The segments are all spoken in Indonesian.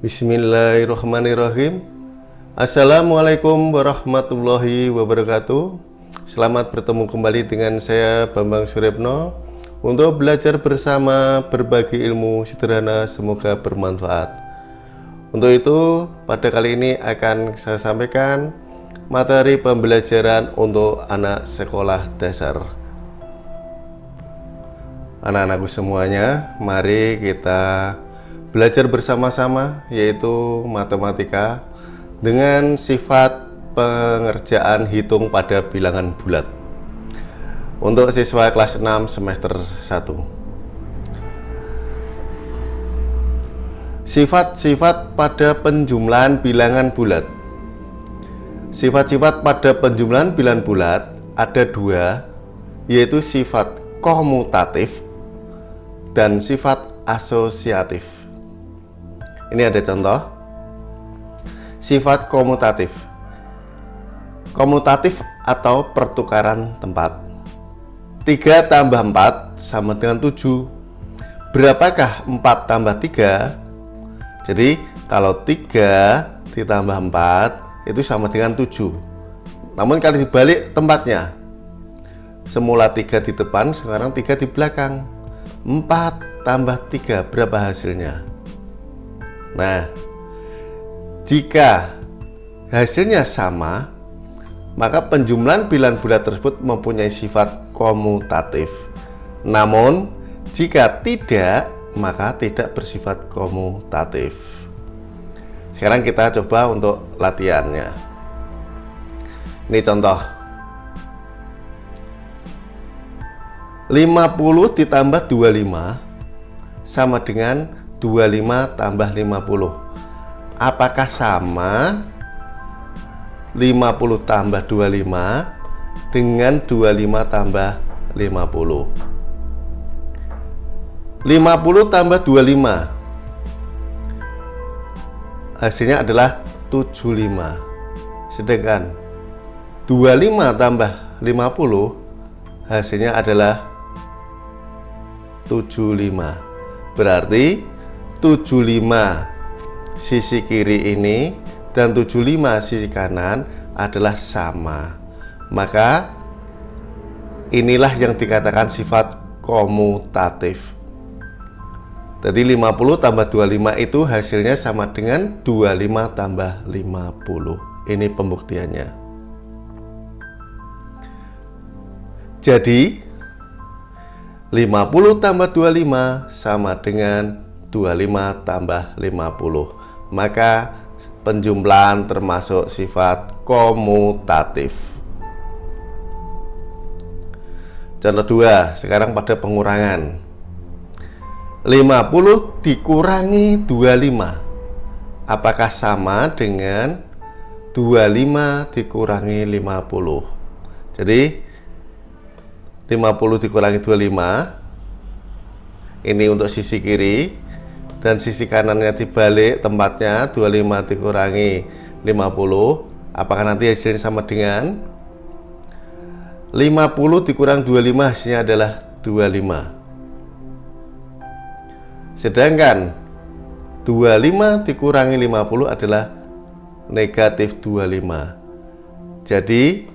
Bismillahirrahmanirrahim. Assalamualaikum warahmatullahi wabarakatuh. Selamat bertemu kembali dengan saya Bambang Suripno Untuk belajar bersama berbagi ilmu sederhana semoga bermanfaat. Untuk itu pada kali ini akan saya sampaikan materi pembelajaran untuk anak sekolah dasar. Anak-anakku semuanya mari kita belajar bersama-sama yaitu matematika dengan sifat pengerjaan hitung pada bilangan bulat. Untuk siswa kelas 6 semester 1 sifat-sifat pada penjumlahan bilangan bulat. Sifat-sifat pada penjumlahan bilangan bulat ada dua yaitu sifat komutatif dan sifat asosiatif. Ini ada contoh. Sifat komutatif. Komutatif atau pertukaran tempat. 3 tambah 4 sama dengan 7. Berapakah 4 tambah 3? Jadi, kalau 3 ditambah 4 itu sama dengan 7. Namun kalau dibalik tempatnya, semula 3 di depan, sekarang 3 di belakang 4 tambah 3 berapa hasilnya? Nah, jika hasilnya sama, maka penjumlahan bilangan bulat tersebut mempunyai sifat komutatif. Namun, jika tidak, maka tidak bersifat komutatif. Sekarang kita coba untuk latihannya. Ini contoh 50 ditambah 25 sama dengan 25 tambah 50 apakah sama? 50 tambah 25 dengan 25 tambah 50 50 tambah 25 hasilnya adalah 75 sedangkan 25 tambah 50 hasilnya adalah 75 berarti 75 sisi kiri ini dan 75 sisi kanan adalah sama. Maka inilah yang dikatakan sifat komutatif. Jadi 50 tambah 25 itu hasilnya sama dengan 25 tambah 50 ini pembuktiannya. Jadi 50 tambah 25 sama dengan 25 tambah 50 maka penjumlahan termasuk sifat komutatif. Contoh 2 sekarang pada pengurangan. 50 dikurangi 25 apakah sama dengan 25 dikurangi 50 jadi 50 dikurangi 25 ini untuk sisi kiri dan sisi kanannya dibalik tempatnya 25 dikurangi 50 apakah nanti hasilnya sama dengan? 50 dikurang 25 hasilnya adalah 25 sedangkan 25 dikurangi 50 adalah negatif 25 jadi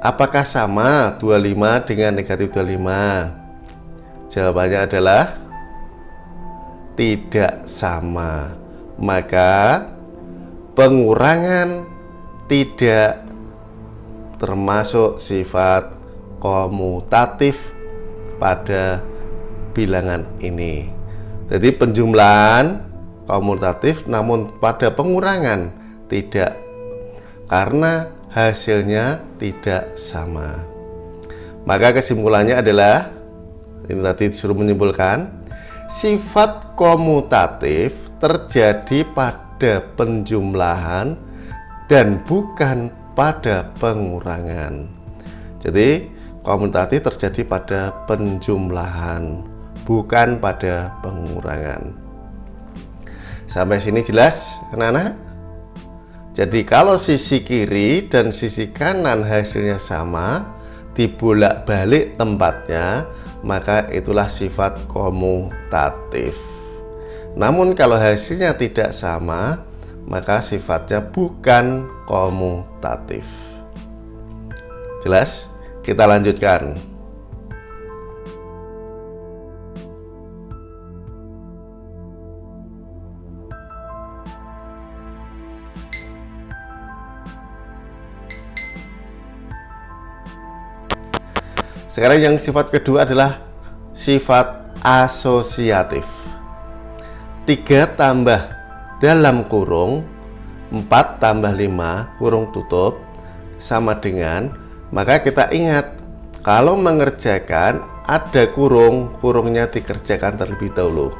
Apakah sama 25 dengan negatif 25? Jawabannya adalah tidak sama. Maka pengurangan tidak termasuk sifat komutatif pada bilangan ini. Jadi penjumlahan komutatif namun pada pengurangan tidak karena hasilnya tidak sama. Maka kesimpulannya adalah ini tadi disuruh menyimpulkan sifat komutatif terjadi pada penjumlahan dan bukan pada pengurangan. Jadi komutatif terjadi pada penjumlahan bukan pada pengurangan. Sampai sini jelas, anak-anak? Jadi kalau sisi kiri dan sisi kanan hasilnya sama, dibolak-balik tempatnya, maka itulah sifat komutatif. Namun kalau hasilnya tidak sama, maka sifatnya bukan komutatif. Jelas? Kita lanjutkan. Sekarang yang sifat kedua adalah sifat asosiatif. 3 tambah dalam kurung 4 tambah 5 kurung tutup sama dengan maka kita ingat kalau mengerjakan ada kurung kurungnya dikerjakan terlebih dahulu.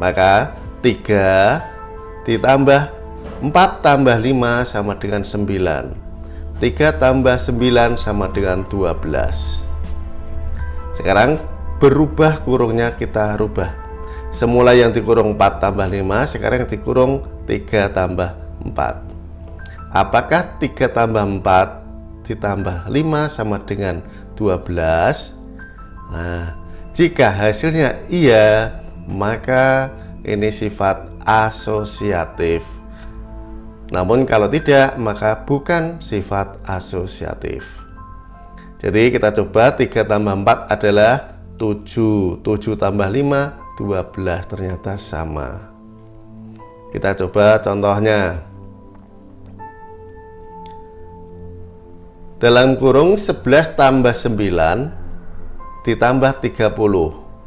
Maka 3 ditambah 4 tambah 5 sama dengan 9 3 tambah 9 sama dengan 12 sekarang berubah kurungnya kita rubah. Semula yang dikurung 4 tambah 5 sekarang yang dikurung 3 tambah 4 apakah 3 tambah 4 ditambah 5 sama dengan 12 nah jika hasilnya iya maka ini sifat asosiatif. Namun kalau tidak maka bukan sifat asosiatif jadi kita coba 3 tambah 4 adalah 7 7 tambah 5 12 ternyata sama. Kita coba contohnya. Dalam kurung 11 tambah 9 ditambah 30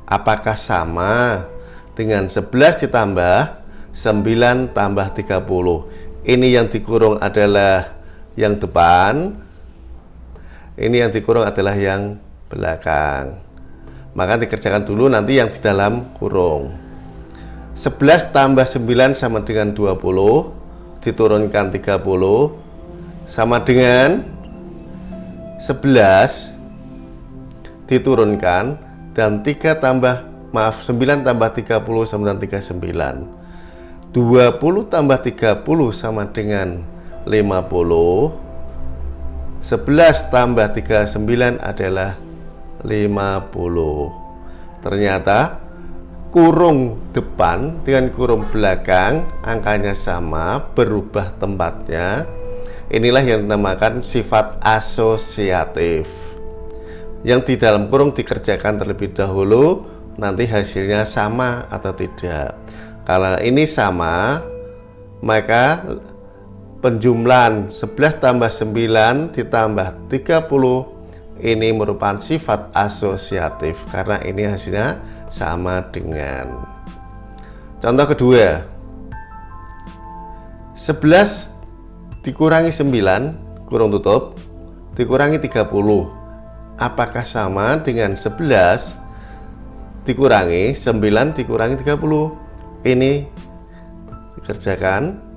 Apakah sama? Dengan 11 ditambah 9 tambah 30 Ini yang dikurung adalah yang depan ini yang dikurung adalah yang belakang. Maka dikerjakan dulu nanti yang di dalam kurung. 11 tambah 9 sama dengan 20 diturunkan 30 sama dengan 11 diturunkan dan 3 tambah maaf 9 tambah 30 sama dengan 39 20 tambah 30 sama dengan 50 11 tambah 39 adalah 50 ternyata kurung depan dengan kurung belakang angkanya sama berubah tempatnya. Inilah yang dinamakan sifat asosiatif. Yang di dalam kurung dikerjakan terlebih dahulu nanti hasilnya sama atau tidak. Kalau ini sama maka penjumlahan 11 tambah 9 ditambah 30 ini merupakan sifat asosiatif karena ini hasilnya sama dengan. Contoh kedua 11 dikurangi 9 kurung tutup dikurangi 30 apakah sama dengan 11 dikurangi 9 dikurangi 30 ini dikerjakan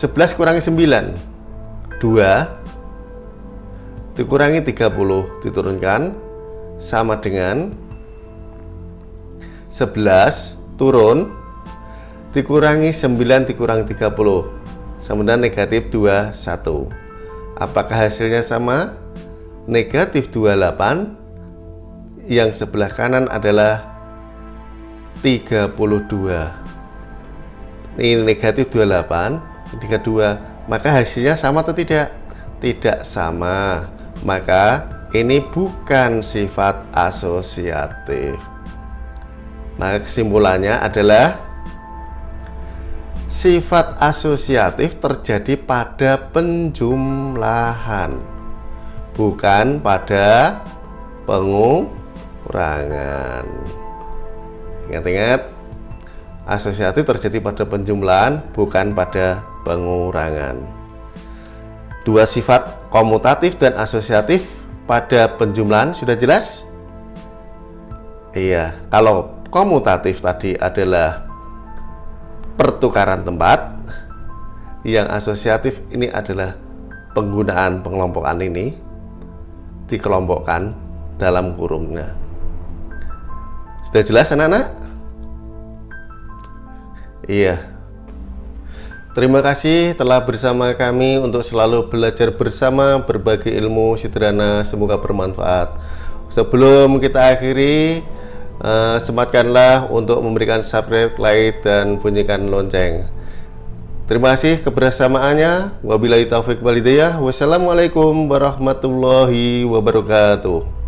11 kurangi 9 2 dikurangi 30 diturunkan. Sama dengan 11 turun. Dikurangi 9 dikurangi 30 sama dengan negatif 21 apakah hasilnya sama? Negatif 28 yang sebelah kanan adalah 32 ini negatif 28 ketika dua. Maka hasilnya sama atau tidak? Tidak sama. Maka ini bukan sifat asosiatif. Maka kesimpulannya adalah sifat asosiatif terjadi pada penjumlahan bukan pada pengurangan. Ingat-ingat asosiatif terjadi pada penjumlahan bukan pada pengurangan. Dua sifat komutatif dan asosiatif pada penjumlahan sudah jelas? Iya, kalau komutatif tadi adalah pertukaran tempat, yang asosiatif ini adalah penggunaan pengelompokan ini dikelompokkan dalam kurungnya. Sudah jelas anak-anak? Iya, Terima kasih telah bersama kami untuk selalu belajar bersama berbagi ilmu sederhana semoga bermanfaat. Sebelum kita akhiri, uh, sematkanlah untuk memberikan subscribe, like, dan bunyikan lonceng. Terima kasih kebersamaannya. Wabillahi taufik walidayah. Wassalamualaikum warahmatullahi wabarakatuh.